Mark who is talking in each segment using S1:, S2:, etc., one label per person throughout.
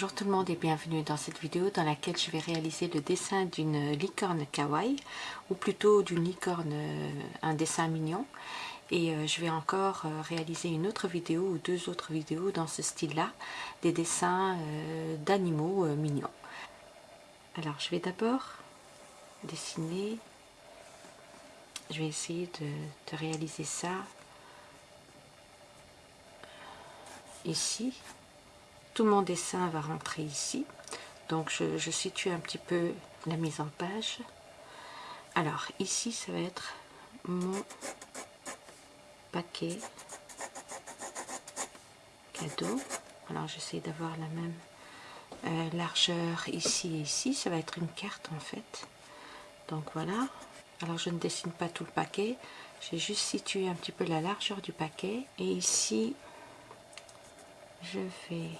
S1: Bonjour tout le monde et bienvenue dans cette vidéo dans laquelle je vais réaliser le dessin d'une licorne kawaii ou plutôt d'une licorne, euh, un dessin mignon. Et euh, je vais encore euh, réaliser une autre vidéo ou deux autres vidéos dans ce style là des dessins d'animaux mignons. Alors je vais d'abord dessiner. Je vais essayer de réaliser ça ici mon dessin va rentrer ici. Donc je, situe un petit peu la mise en page. Alors ici ça va être mon paquet cadeau. Alors j'essaie d'avoir la même euh, largeur ici et ici. Ça va être une carte en fait. Donc voilà. Alors je ne dessine pas tout le paquet. J'ai juste situé un petit peu la largeur du paquet. Et ici je vais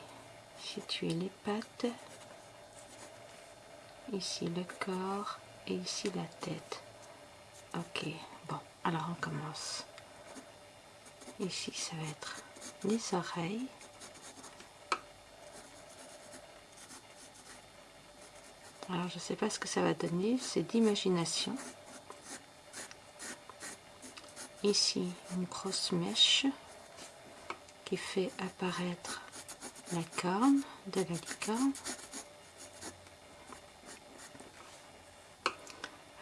S1: situer les pattes, ici le corps et ici la tête. Ok, bon, alors on commence. Ici, ça va être les oreilles. Alors, je ne sais pas ce que ça va donner, c'est d'imagination. Ici, une grosse mèche qui fait apparaître la corne de la licorne.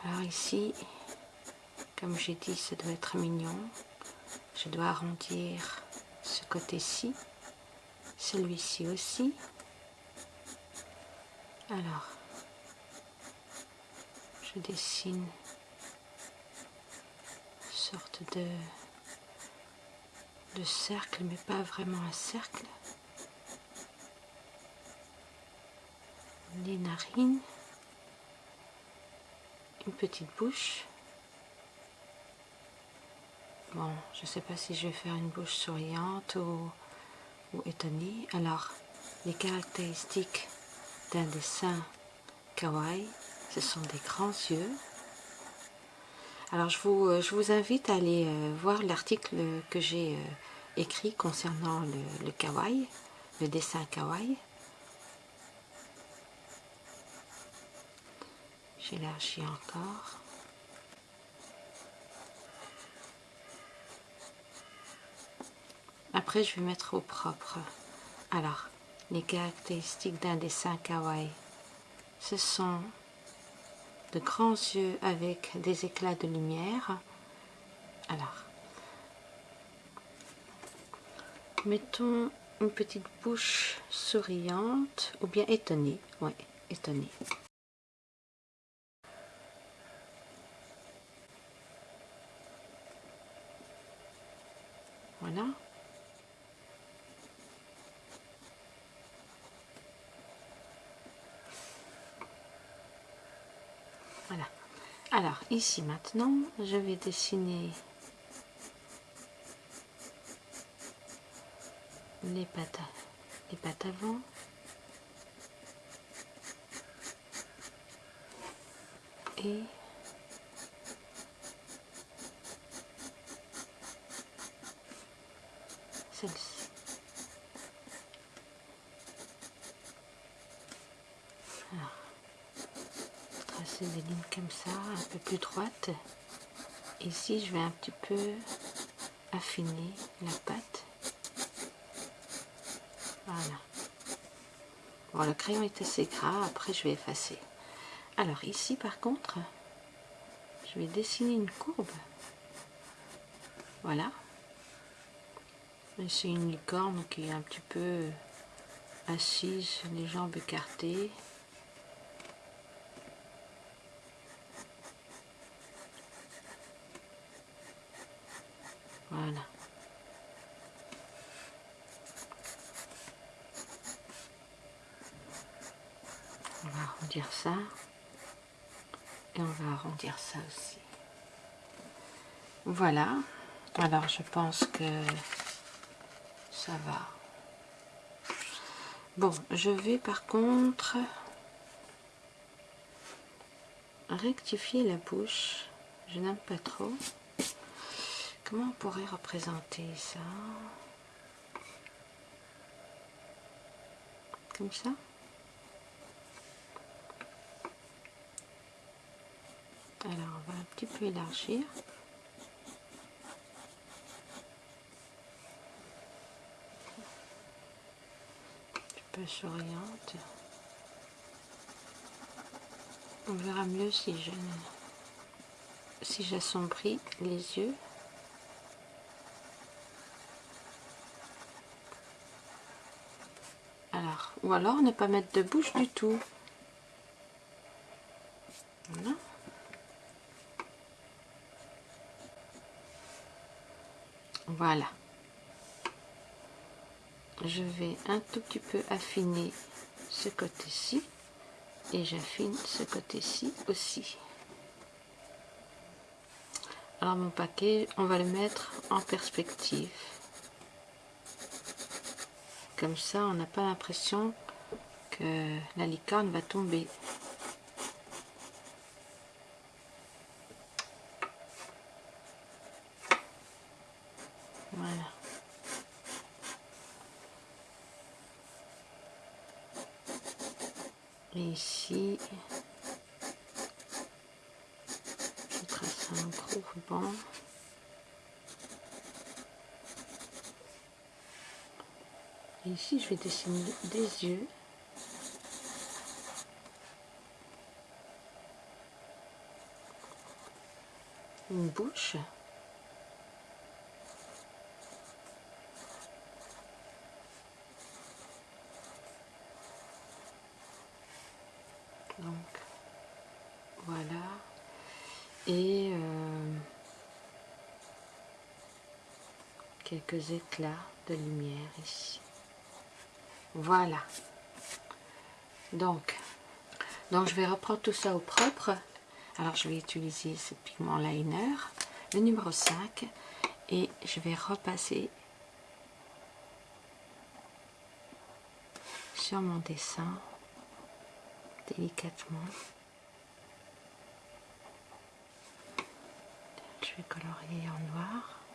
S1: Alors ici, comme j'ai dit, ça doit être mignon. Je dois arrondir ce côté-ci, celui-ci aussi. Alors, je dessine une sorte de, de cercle, mais pas vraiment un cercle. Les narines, une petite bouche. Bon, je ne sais pas si je vais faire une bouche souriante ou, étonnée. Alors, les caractéristiques d'un dessin kawaii, ce sont des grands yeux. Alors, je vous, euh, je vous invite à aller euh, voir l'article que j'ai euh, écrit concernant le, le kawaii, le dessin kawaii. J'élargis encore. Après, je vais mettre au propre. Alors, les caractéristiques d'un dessin kawaii, ce sont de grands yeux avec des éclats de lumière. Alors, mettons une petite bouche souriante ou bien étonnée. Oui, étonnée. Voilà. Voilà. Alors, ici maintenant, je vais dessiner les pattes, les pattes avant. Et celle-ci. Des lignes comme ça, un peu plus droite. Ici, je vais un petit peu affiner la pâte. Voilà. Bon, le crayon est assez gras, après je vais effacer. Alors ici, par contre, je vais dessiner une courbe. Voilà. C'est une licorne qui est un petit peu assise, les jambes écartées. Voilà. On va arrondir ça. Et on va arrondir ça aussi. Voilà. Alors je pense que ça va. Bon, je vais par contre rectifier la bouche. Je n'aime pas trop. Comment on pourrait représenter ça? Comme ça? Alors on va un petit peu élargir. Un peu s'oriente. On verra mieux si je si j'assombris les yeux. Alors, ou alors ne pas mettre de bouche du tout. Voilà. Je vais un tout petit peu affiner ce côté-ci et j'affine ce côté-ci aussi. Alors mon paquet, on va le mettre en perspective. Comme ça, on n'a pas l'impression que la licorne va tomber. Voilà. Et ici, je trace un gros ruban. Ici, je vais dessiner des yeux. Une bouche. Donc, voilà. Et euh, quelques éclats de lumière ici. Voilà. Donc, donc, je vais reprendre tout ça au propre. Alors, je vais utiliser ce pigment liner, le numéro 5, et je vais repasser sur mon dessin délicatement. Je vais colorier en noir.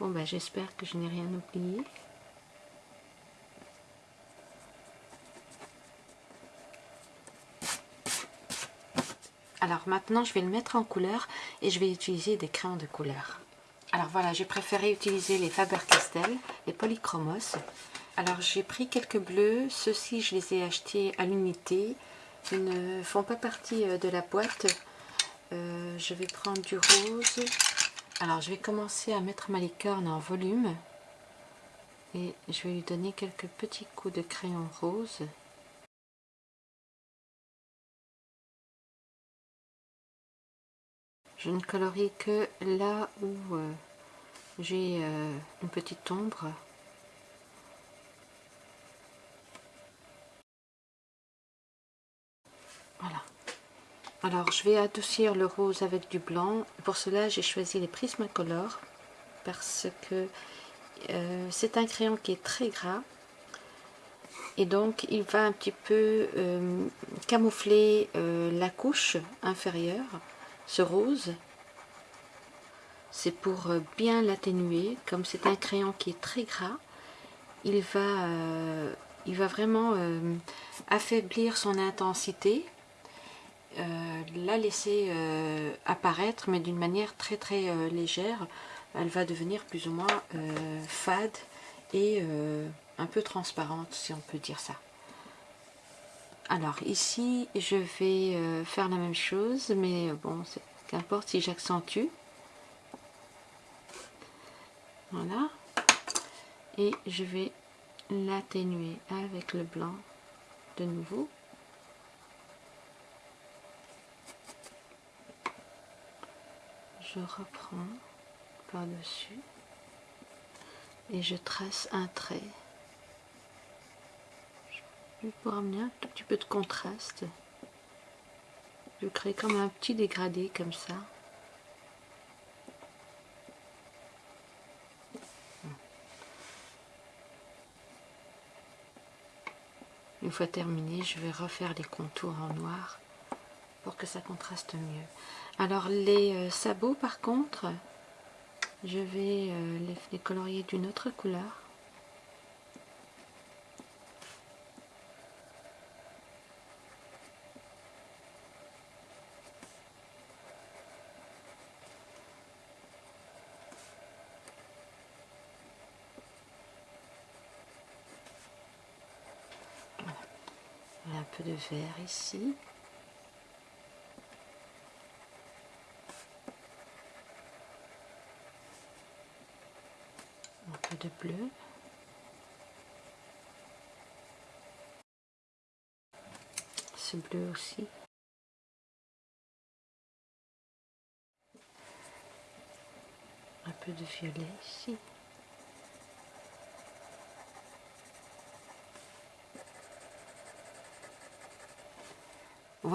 S1: Bon, ben, j'espère que je n'ai rien oublié. Alors maintenant, je vais le mettre en couleur et je vais utiliser des crayons de couleur. Alors voilà, j'ai préféré utiliser les Faber-Castell, les Polychromos. Alors j'ai pris quelques bleus, ceux-ci je les ai achetés à l'unité. Ils ne font pas partie de la boîte. Euh, je vais prendre du rose, alors je vais commencer à mettre ma licorne en volume et je vais lui donner quelques petits coups de crayon rose. Je ne colorie que là où euh, j'ai euh, une petite ombre. Alors, je vais adoucir le rose avec du blanc. Pour cela, j'ai choisi les Prismacolor parce que euh, c'est un crayon qui est très gras. Et donc, il va un petit peu euh, camoufler euh, la couche inférieure, ce rose. C'est pour bien l'atténuer. Comme c'est un crayon qui est très gras, il va, vraiment affaiblir son intensité la laisser euh, apparaître, mais d'une manière très très euh, légère. Elle va devenir plus ou moins fade et un peu transparente, si on peut dire ça. Alors ici, je vais faire la même chose, mais bon, qu'importe si j'accentue. Voilà. Et je vais l'atténuer avec le blanc de nouveau. je reprends par-dessus et je trace un trait. Pour amener un tout petit peu de contraste. Je crée comme un petit dégradé comme ça. Une fois terminé, je vais refaire les contours en noir pour que ça contraste mieux. Alors les euh, sabots par contre, je vais euh, les colorier d'une autre couleur. un peu de vert ici. Un peu de bleu. Ce bleu aussi. Un peu de violet ici.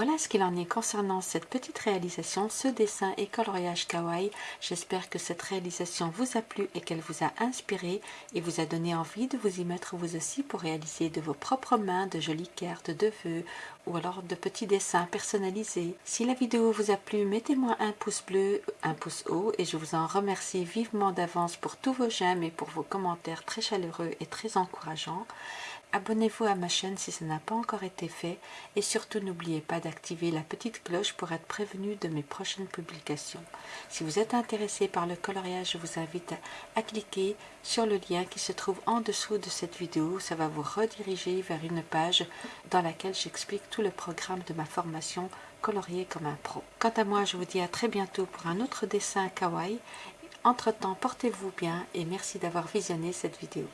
S1: Voilà ce qu'il en est concernant cette petite réalisation, ce dessin et coloriage kawaii. J'espère que cette réalisation vous a plu et qu'elle vous a inspiré et vous a donné envie de vous y mettre vous aussi pour réaliser de vos propres mains de jolies cartes de vœux ou alors de petits dessins personnalisés. Si la vidéo vous a plu, mettez-moi un pouce bleu, un pouce haut et je vous en remercie vivement d'avance pour tous vos j'aime et pour vos commentaires très chaleureux et très encourageants. Abonnez-vous à ma chaîne si ce n'a pas encore été fait et surtout n'oubliez pas d'activer la petite cloche pour être prévenu de mes prochaines publications. Si vous êtes intéressé par le coloriage, je vous invite à, cliquer sur le lien qui se trouve en dessous de cette vidéo. Ça va vous rediriger vers une page dans laquelle j'explique tout le programme de ma formation colorier comme un pro. Quant à moi, je vous dis à très bientôt pour un autre dessin kawaii. Entre-temps, portez-vous bien et merci d'avoir visionné cette vidéo.